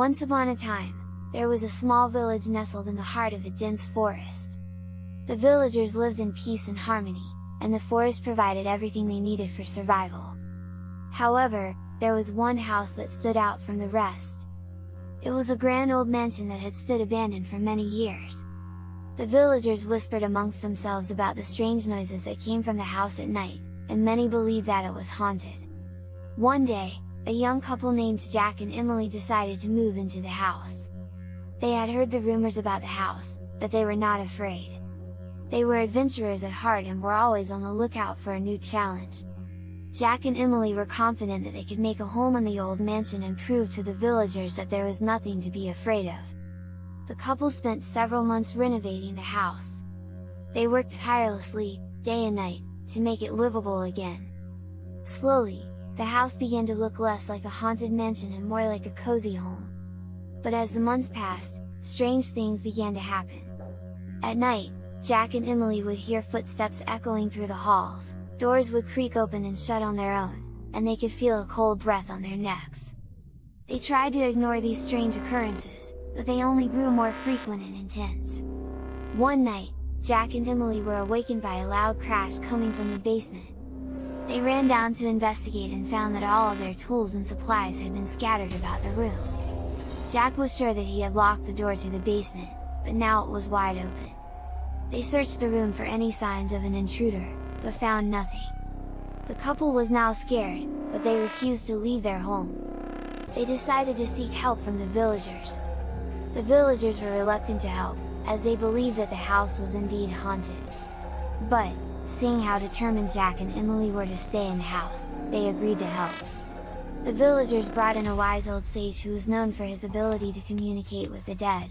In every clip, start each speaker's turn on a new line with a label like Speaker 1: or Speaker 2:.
Speaker 1: Once upon a time, there was a small village nestled in the heart of a dense forest. The villagers lived in peace and harmony, and the forest provided everything they needed for survival. However, there was one house that stood out from the rest. It was a grand old mansion that had stood abandoned for many years. The villagers whispered amongst themselves about the strange noises that came from the house at night, and many believed that it was haunted. One day, a young couple named Jack and Emily decided to move into the house. They had heard the rumors about the house, but they were not afraid. They were adventurers at heart and were always on the lookout for a new challenge. Jack and Emily were confident that they could make a home in the old mansion and prove to the villagers that there was nothing to be afraid of. The couple spent several months renovating the house. They worked tirelessly, day and night, to make it livable again. Slowly, the house began to look less like a haunted mansion and more like a cozy home. But as the months passed, strange things began to happen. At night, Jack and Emily would hear footsteps echoing through the halls, doors would creak open and shut on their own, and they could feel a cold breath on their necks. They tried to ignore these strange occurrences, but they only grew more frequent and intense. One night, Jack and Emily were awakened by a loud crash coming from the basement. They ran down to investigate and found that all of their tools and supplies had been scattered about the room. Jack was sure that he had locked the door to the basement, but now it was wide open. They searched the room for any signs of an intruder, but found nothing. The couple was now scared, but they refused to leave their home. They decided to seek help from the villagers. The villagers were reluctant to help, as they believed that the house was indeed haunted. But, seeing how determined Jack and Emily were to stay in the house, they agreed to help. The villagers brought in a wise old sage who was known for his ability to communicate with the dead.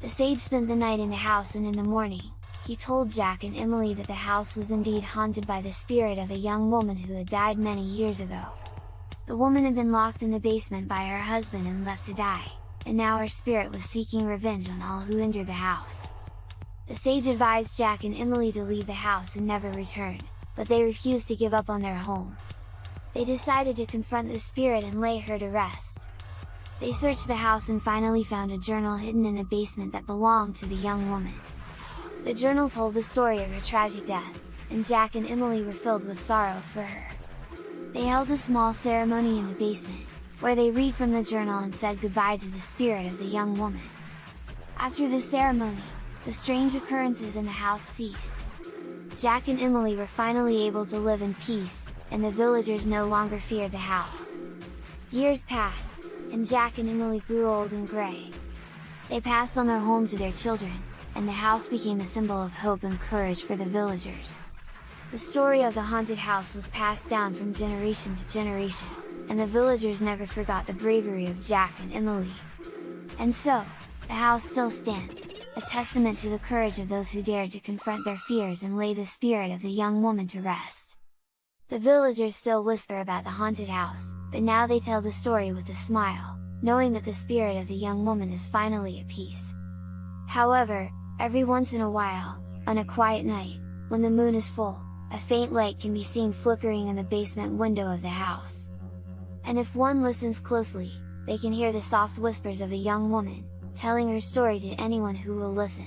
Speaker 1: The sage spent the night in the house and in the morning, he told Jack and Emily that the house was indeed haunted by the spirit of a young woman who had died many years ago. The woman had been locked in the basement by her husband and left to die, and now her spirit was seeking revenge on all who entered the house. The sage advised Jack and Emily to leave the house and never return, but they refused to give up on their home. They decided to confront the spirit and lay her to rest. They searched the house and finally found a journal hidden in the basement that belonged to the young woman. The journal told the story of her tragic death, and Jack and Emily were filled with sorrow for her. They held a small ceremony in the basement, where they read from the journal and said goodbye to the spirit of the young woman. After the ceremony, the strange occurrences in the house ceased. Jack and Emily were finally able to live in peace, and the villagers no longer feared the house. Years passed, and Jack and Emily grew old and grey. They passed on their home to their children, and the house became a symbol of hope and courage for the villagers. The story of the haunted house was passed down from generation to generation, and the villagers never forgot the bravery of Jack and Emily. And so, the house still stands, a testament to the courage of those who dared to confront their fears and lay the spirit of the young woman to rest. The villagers still whisper about the haunted house, but now they tell the story with a smile, knowing that the spirit of the young woman is finally at peace. However, every once in a while, on a quiet night, when the moon is full, a faint light can be seen flickering in the basement window of the house and if one listens closely, they can hear the soft whispers of a young woman, telling her story to anyone who will listen.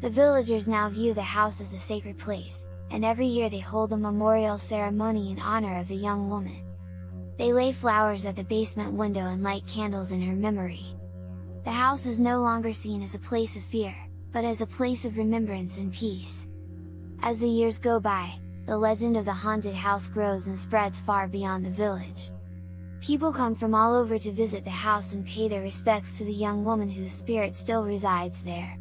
Speaker 1: The villagers now view the house as a sacred place, and every year they hold a memorial ceremony in honor of the young woman. They lay flowers at the basement window and light candles in her memory. The house is no longer seen as a place of fear, but as a place of remembrance and peace. As the years go by, the legend of the haunted house grows and spreads far beyond the village. People come from all over to visit the house and pay their respects to the young woman whose spirit still resides there.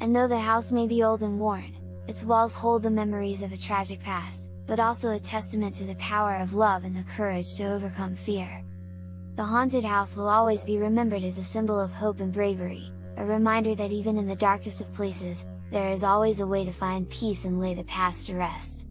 Speaker 1: And though the house may be old and worn, its walls hold the memories of a tragic past, but also a testament to the power of love and the courage to overcome fear. The haunted house will always be remembered as a symbol of hope and bravery, a reminder that even in the darkest of places, there is always a way to find peace and lay the past to rest.